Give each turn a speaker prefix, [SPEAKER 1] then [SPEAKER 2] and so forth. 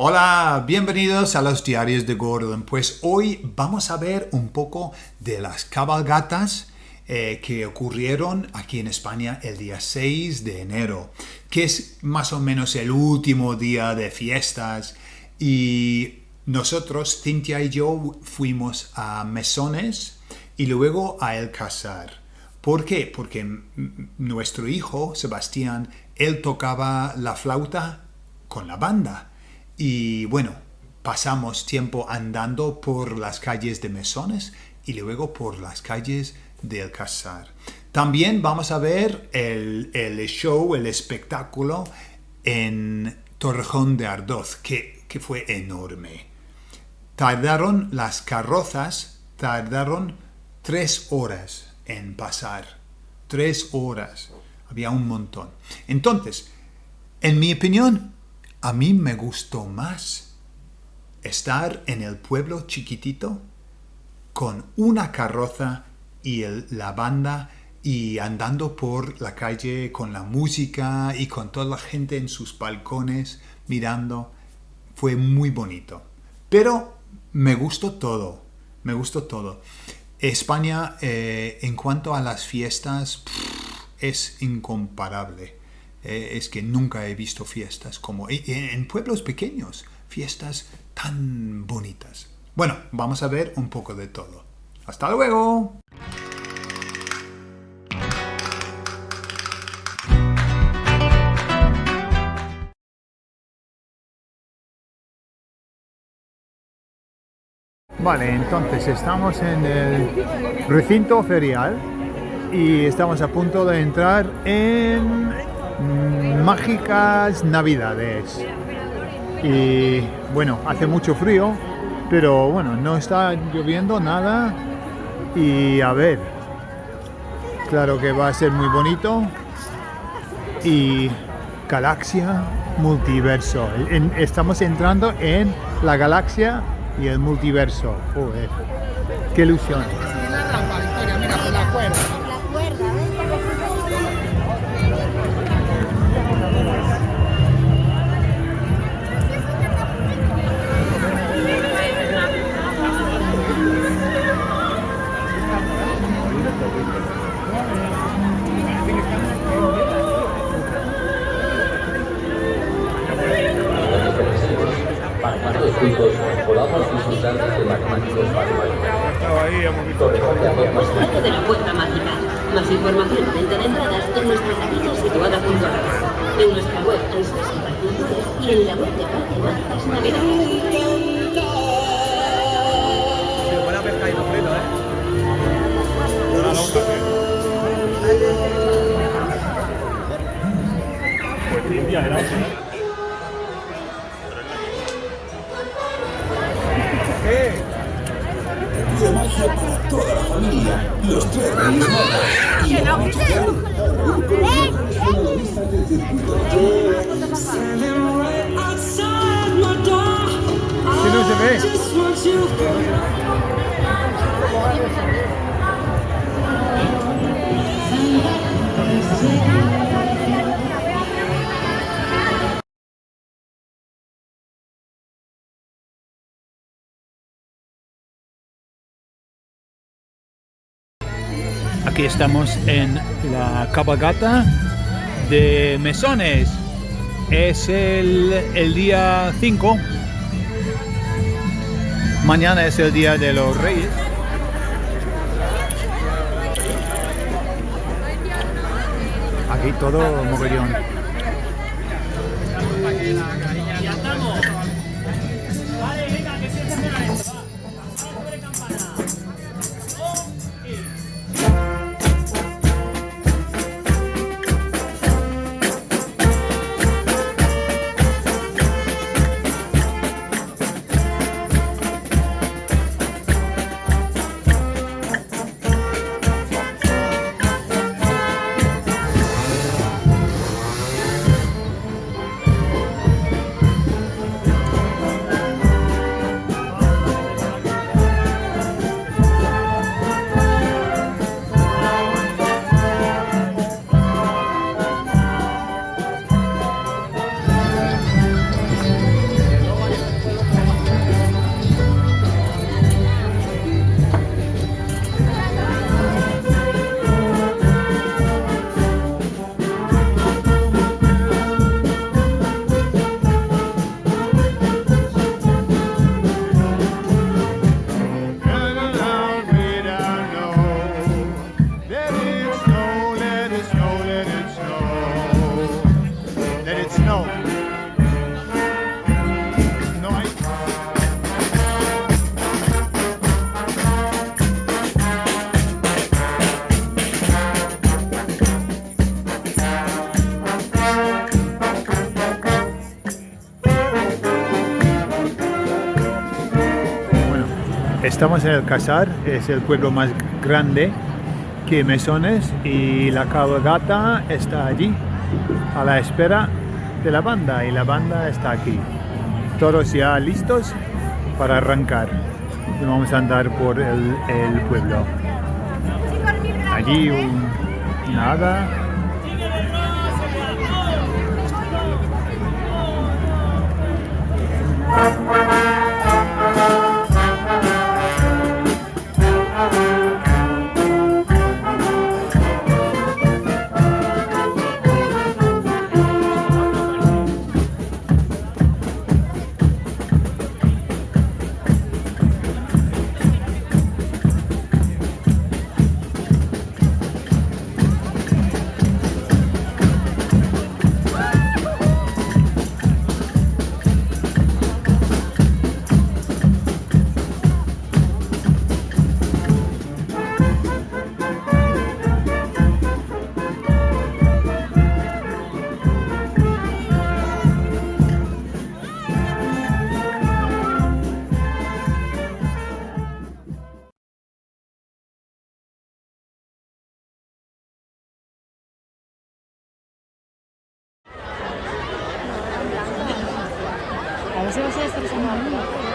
[SPEAKER 1] Hola, bienvenidos a los diarios de Gordon. Pues hoy vamos a ver un poco de las cabalgatas eh, que ocurrieron aquí en España el día 6 de enero, que es más o menos el último día de fiestas y nosotros, Cintia y yo, fuimos a Mesones y luego a El Casar. ¿Por qué? Porque nuestro hijo, Sebastián, él tocaba la flauta con la banda y bueno, pasamos tiempo andando por las calles de Mesones y luego por las calles de El Casar. También vamos a ver el, show, el espectáculo en Torrejón de Ardoz, que, que fue enorme. Tardaron las carrozas, tardaron tres horas en pasar. Tres horas. Había un montón. Entonces, en mi opinión, a mí me gustó más estar en el pueblo chiquitito con una carroza y la banda y andando por la calle con la música y con toda la gente en sus balcones mirando. Fue muy bonito. Pero me gustó todo, me gustó todo. España, eh, en cuanto a las fiestas, es incomparable. Eh, es que nunca he visto fiestas como en pueblos pequeños, fiestas tan bonitas. Bueno, vamos a ver un poco de todo. ¡Hasta luego! Vale, entonces estamos en el recinto ferial y estamos a punto de entrar en mágicas navidades. Y bueno hace mucho frío pero bueno no está lloviendo nada. Y a ver claro que va a ser muy bonito. Y galaxia multiverso. Estamos entrando en la galaxia y el multiverso. Joder, qué ilusión.
[SPEAKER 2] Podamos
[SPEAKER 3] Paso de la puerta mágica. Más información y venta de entradas en nuestra taquilla situada junto a la. En nuestra web en y en la web de Parque Mágicas Navidades.
[SPEAKER 4] Los tres reyes magos. Y vamos a ver un coronista del circuito.
[SPEAKER 1] ¿Qué no se ve? Aquí estamos en la cabalgata de Mesones. Es el, el día 5. Mañana es el día de los reyes. Aquí todo mogollón. Estamos en el Casar, es el pueblo más grande que Mesones y la cabalgata está allí a la espera de la banda y la banda está aquí. Todos ya listos para arrancar vamos a andar por el, pueblo. Allí nada.
[SPEAKER 5] A ver si vas a estar sonando.
[SPEAKER 6] Thank